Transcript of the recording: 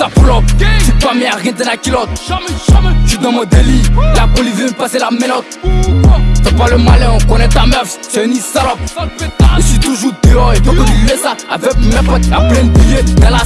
ça pas mis à rien dans la culotte. J'suis dans mon délit, la police veut me passer la menotte. Fais pas le malin, on connaît ta meuf, c'est une salope. Je suis toujours dehors et donc on lui ça avec mes potes, y'a plein de billets dans la.